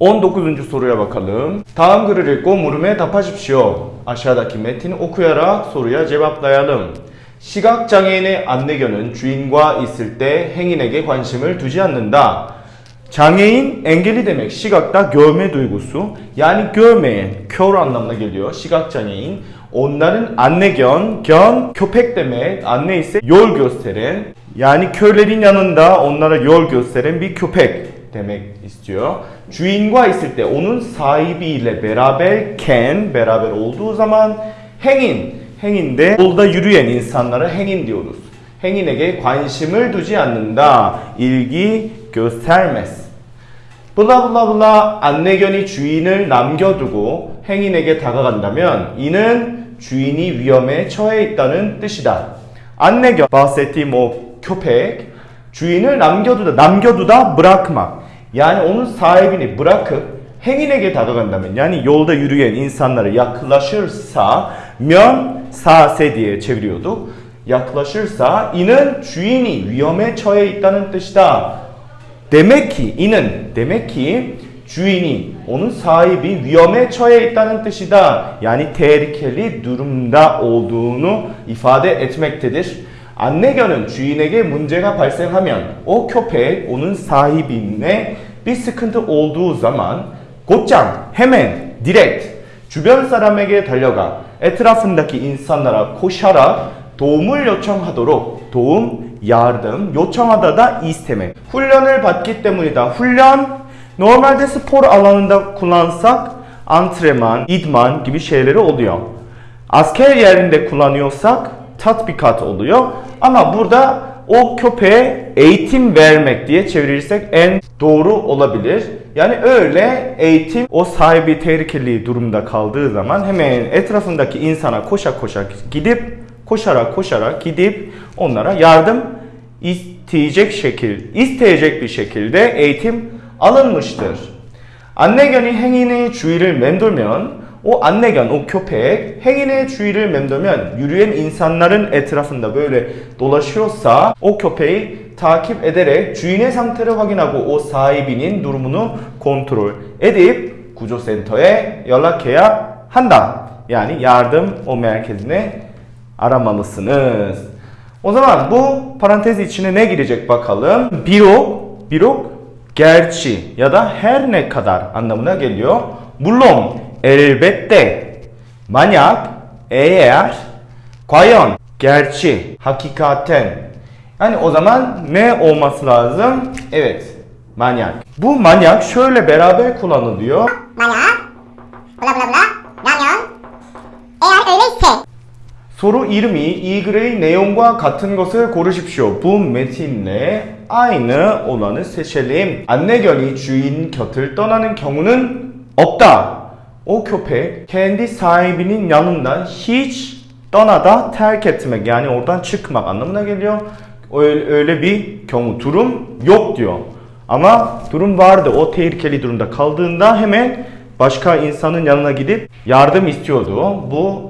19. soruya bakalım. Daım 글을 읽고 물음에 답하십시오. 아şağıdaki metni okuyarak soruya cevaplayalım. 시각장애인의 안내견은 주인과 있을 때 행인에게 관심을 두지 않는다. 장애인 시각ta görme duygusu yani görmeyen kör anlamına geliyor 시각장애인 onların anne견 견 köpek demek anne ise yol gösteren yani körlerin yanında onlara yol gösteren bir köpek demek istiyor. 주인과 있을 때 onun sahibiyle beraberken beraber olduğu zaman 행인 행인데 yolda yürüyen insanlara 행인 diyoruz. 행인에게 관심을 두지 않는다. 일기 göstermez. 블라블라블라 안내견이 주인을 남겨두고 행인에게 다가간다면 이는 주인이 위험에 처해 있다는 뜻이다. 안내견 bahsettiğim o köpek 주인을 남겨두다 남겨두다 bırakmak yani onun sahibini bırakıp 행인에게 다가간다면 yani yolda yürüyen insanlara yaklaşırsa 면 사세 diye çeviriyorduk. yaklaşırsa 이는 주인이 위험에 처해 있다는 뜻이다. Demek ki inin demek ki 주인이 onun sahibi 위험에 처해 있다는 뜻이다. Yani tehlikeli durumda olduğunu ifade etmektedir. 안내견은 주인에게 문제가 발생하면 onun sahibine bir sıkıntı olduğu zaman 곧장 hemen direkt 주변 사람에게 달려가 etrafındaki insanlara koşarak 도움을 요청하도록 도움, yardım, 요청하다 da istemek. 훈련을 받기 때문이다. 훈련 spor alanında kullansak antrenman, idman gibi şeyleri oluyor. Asker yerinde kullanıyorsak tatbikat oluyor. Ama burada o köpeğe eğitim vermek diye çevirirsek en doğru olabilir. Yani öyle eğitim o sahibi tehlikeli durumda kaldığı zaman hemen etrafındaki insana koşa koşa gidip koşarak koşarak gidip onlara yardım isteyecek şekil, isteyecek bir şekilde eğitim alınmıştır. 안내견이 행인의 주위를 맴돌면 오 안내견 오 교팩 행인의 주의를 맴돌면 유류엔 인산날은 에트라선다벨레 돌라시로사 오 교페이 타킵 에델의 주인의 상태를 확인하고 오 사이빈인 누르무누 컨트롤 에딥 구조센터에 연락해야 한다 yani yardım o merkezine aramalısınız. O zaman bu parantez içine ne girecek bakalım? Birok, birok gerçi ya da her ne kadar anlamına geliyor. Bulom 론, elbette, manyak, eğer, 과연, gerçi, hakikaten. Yani o zaman ne olması lazım? Evet, manyak. Bu manyak şöyle beraber kullanılıyor. 만약 블라 블라 블라 라면 eğer öyleyse 소로 이름이 이 글의 내용과 같은 것을 고르십시오. Bu metinle aynı olanı seçelim. 안내견이 주인 곁을 떠나는 경우는 없다. O köpek kendi sahibinin yanından hiç 떠나다 terk etmek yani oradan çıkmak anlamına geliyor. Öyle, öyle bir 경우 durum yok diyor. Ama durum vardı. O tehlikeli durumda kaldığında hemen başka insanın yanına gidip yardım istiyordu. Bu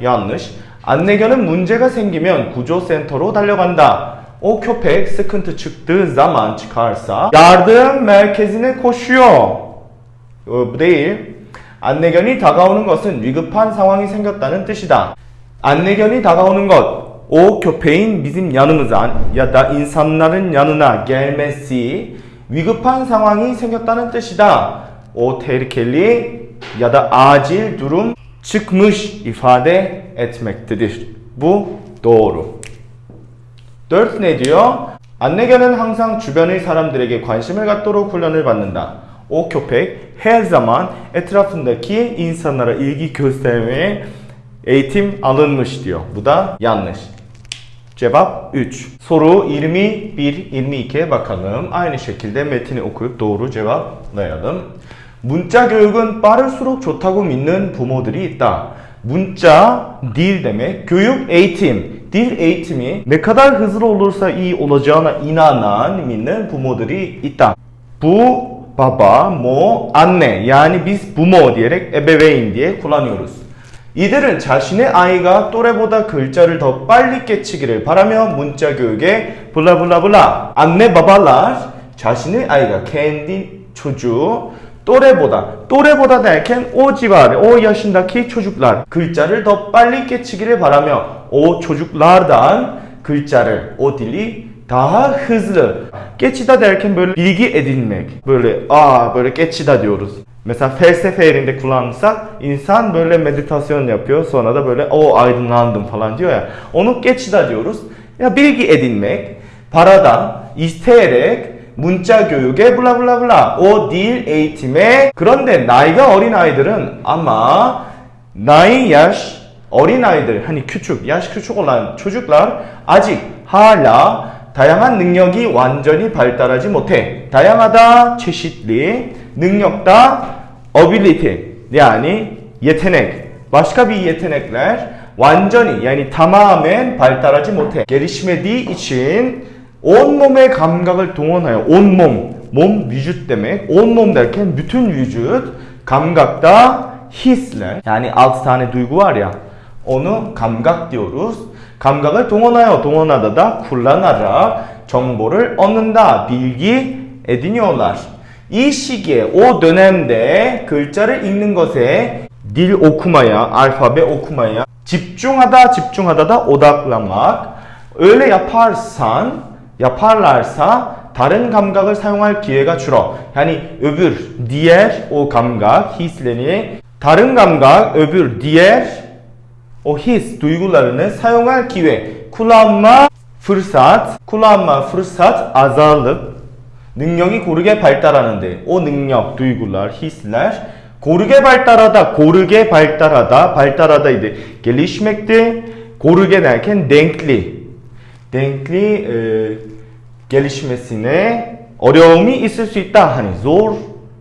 yanlış. 안내견은 문제가 생기면 구조센터로 달려간다. O köpek sıkıntı çıktığı zaman çıkarsa yardım merkezine koşuyor. 어, bu değil. 안내견이 다가오는 것은 위급한 상황이 생겼다는 뜻이다. 안내견이 다가오는 것, köpeğin bizim yanımıza ya da insanların yanına gelmesi 위급한 상황이 생겼다는 뜻이다. Da acil durum çıkmış ifade etmektedir. Bu doğru. 4 ne diyor? 안내견은 항상 주변의 사람들에게 관심을 갖도록 훈련을 받는다. O köpek her zaman etrafındaki insanlara ilgi göstermeye eğitim alınmış diyor. Bu da yanlış. Cevap 3. Soru 21, 22'ye bakalım. Aynı şekilde metini okuyup doğru cevaplayalım. 문자 교육은 빠를수록 좋다고 믿는 부모들이 있다. 문자, dil demek, 교육 eğitim. Dil eğitimi ne kadar hızlı olursa iyi olacağına inanan, 믿는 bumo들이 있다. Bu baba, mo, anne yani biz bumo diyerek. 이들은 자신의 아이가 또래보다 글자를 더 빨리 깨치기를 바라며 문자 교육에 블라블라블라 안내 바발라 자신의 아이가 kendi çocuğu 또래보다 또래보다 civarı o yaşındaki çocuklar 글자를 더 빨리 깨치기를 바라며 çocuklardan 글자를 dili daha hızlı geçida derken böyle bilgi edinmek böyle aa böyle geçida diyoruz. Mesela felsefe yerinde kullanırsak insan böyle meditasyon yapıyor sonra da böyle o aydınlandım falan diyor ya onu geçida diyoruz. Ya bilgi edinmek paradan isteyerek 문자 교육에 블라블라블라 o dil eğitime 그런데 나이가 어린 아이들은 아마 나이 yaş 어린 아이들 hani küçük yaş küçük olan çocuklar a직 hala 다양한 능력이 완전히 발달하지 못해 다양하다 çeşitli 능력다 ability yani yetenek başka bir yetenekler 완전히 yani tamamen 발달하지 못해 gelişmediği için 온몸의 감각을 동원하여 온몸 몸 vücut demek 온몸 derken bütün vücut 감각다 hisler yani 6 tane duygu var ya onu 감각 diyoruz 감각을 동원하여 동원하다 da kullanarak 정보를 얻는다 bilgi ediniyorlar 이 시기에 o dönemde 글자를 읽는 것에 dil okumaya alfabe okumaya 집중하다 집중하다다 odaklanmak öyle yaparsan yaparlarsa 다른 감각을 사용할 기회가 줄어. Yani öbür 감각 hislerini 다른 감각 öbür diğer o his duygularını 사용할 기회 kullanma fırsat kullanma fırsat azallık 능력이 고르게 발달하는데 o 능력 duygular hisler 고르게 발달하다 고르게 발달하다 발달하다이dı gelişmekte 고르게 derken denkli denkli e, gelişmesine 어려움이 있을 수 있다. Hani zor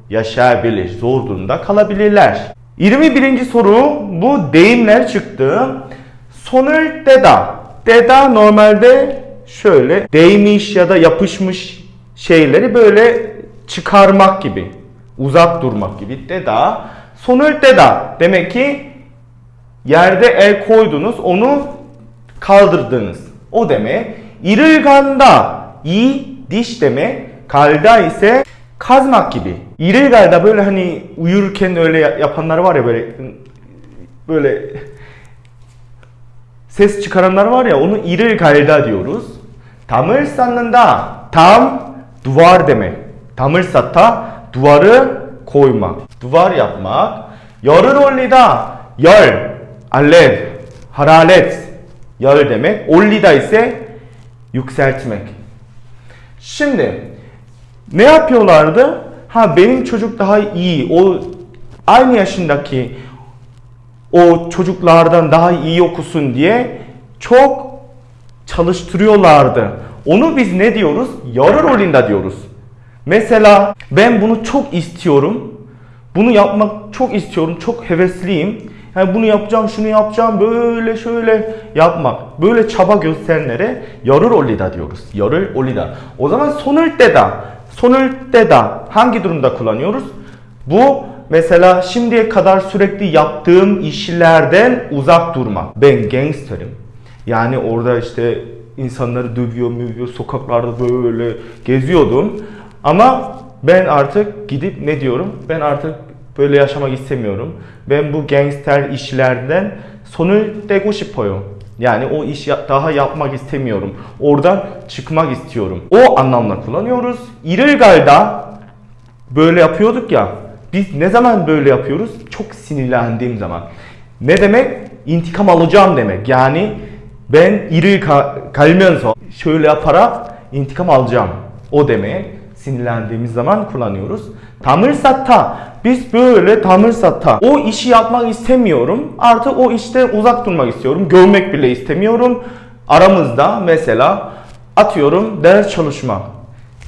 yaşayabilir, zor durumda kalabilirler. 21. soru bu deyimler çıktı. Sonel deda. Deda normalde şöyle değmiş ya da yapışmış şeyleri böyle çıkarmak gibi. Uzak durmak gibi. Deda. Sonel deda. Demek ki yerde el koydunuz onu kaldırdınız. O demek. İrılganda i diş demek. Kalda ise İril galda böyle hani uyurken öyle yapanlar var ya böyle böyle ses çıkaranlar var ya onu iril galda diyoruz. Dam을 쌓는다. Tam duvar demek. Dam을 쌓다 duvarı koymak. Duvar yapmak. 열을 올리다. 열, alev, hararet. 열 demek. 올리다 ise yükseltmek. Şimdi ne yapıyorlardı? Ha benim çocuk daha iyi. O aynı yaşındaki o çocuklardan daha iyi okusun diye çok çalıştırıyorlardı. Onu biz ne diyoruz? Yarı rolünde diyoruz. Mesela ben bunu çok istiyorum. Bunu yapmak çok istiyorum. Çok hevesliyim. Yani bunu yapacağım, şunu yapacağım, böyle şöyle yapmak. Böyle çaba gösterenlere yarır olida diyoruz. Yarır olida. O zaman sonul 때다. sonul 때다. Hangi durumda kullanıyoruz? Bu mesela şimdiye kadar sürekli yaptığım işlerden uzak durmak. Ben gangsterim. Yani orada işte insanları dövüyor, mövüyor, sokaklarda böyle geziyordum. Ama ben artık gidip ne diyorum? Ben artık böyle yaşamak istemiyorum. Ben bu gangster işlerden sonul 떼고 싶어요. Yani o iş daha yapmak istemiyorum. Oradan çıkmak istiyorum. O anlamda kullanıyoruz. İregal'da böyle yapıyorduk ya. Biz ne zaman böyle yapıyoruz? Çok sinirlendiğim zaman. Ne demek? İntikam alacağım demek. Yani ben iri kalmenso şöyle yaparak intikam alacağım. O demek sinirlendiğimiz zaman kullanıyoruz. Tamırsatta biz böyle tamırsatta o işi yapmak istemiyorum. Artık o işte uzak durmak istiyorum. Görmek bile istemiyorum. Aramızda mesela atıyorum ders çalışma.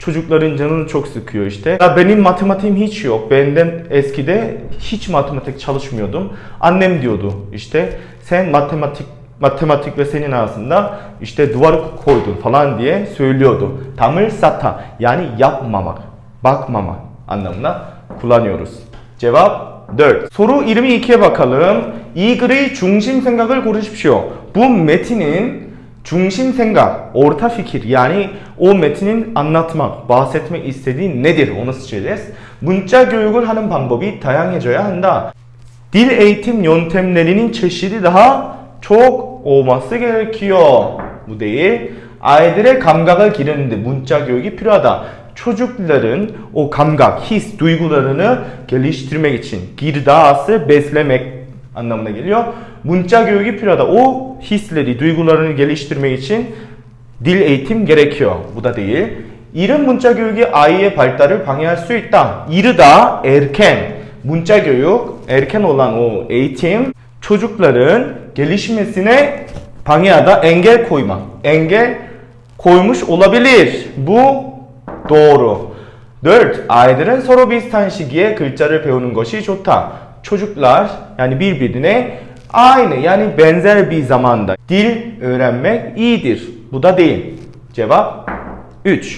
Çocukların canını çok sıkıyor işte. Ya benim matematiğim hiç yok. Benden eskide hiç matematik çalışmıyordum. Annem diyordu işte sen matematik matematik ve senin arasında işte duvar koydun falan diye söylüyordu. Dam을 쌓다 yani yapmamak, bakmamak anlamına kullanıyoruz. Cevap 4. Soru 22'ye bakalım. 이 글의 중심 생각을 고르십시오. Bu metinin 중심 생각, orta fikir yani o metnin anlatmak, bahsetmek istediği nedir onu seçeceğiz. 문자 교육을 하는 방법이 다양해져야 한다. Dil eğitim yöntemlerinin çeşidi daha çok olması gerekiyor. Bu değil. A이들의 감각을 기르는데 문자 교육이 필요하다. çocukların o 감각, geliştirmek için girdası beslemek anlamına geliyor. 문자 교육이 필요하다. Için dil eğitim gerekiyor. Bu da değil. 이른 문자 교육이 아이의 발달을 방해할 수 있다. 이르다 erken. 문자 교육 erken olan o eğitim çocukların gelişmesine 방해하다 engel koymak. Engel koymuş olabilir. Bu doğru. 4. A이들은 서로 비슷한 시기에 글자를 배우는 것이 좋다. Çocuklar yani birbirine aynı yani benzer bir zamanda dil öğrenmek iyidir. Bu da değil. Cevap 3.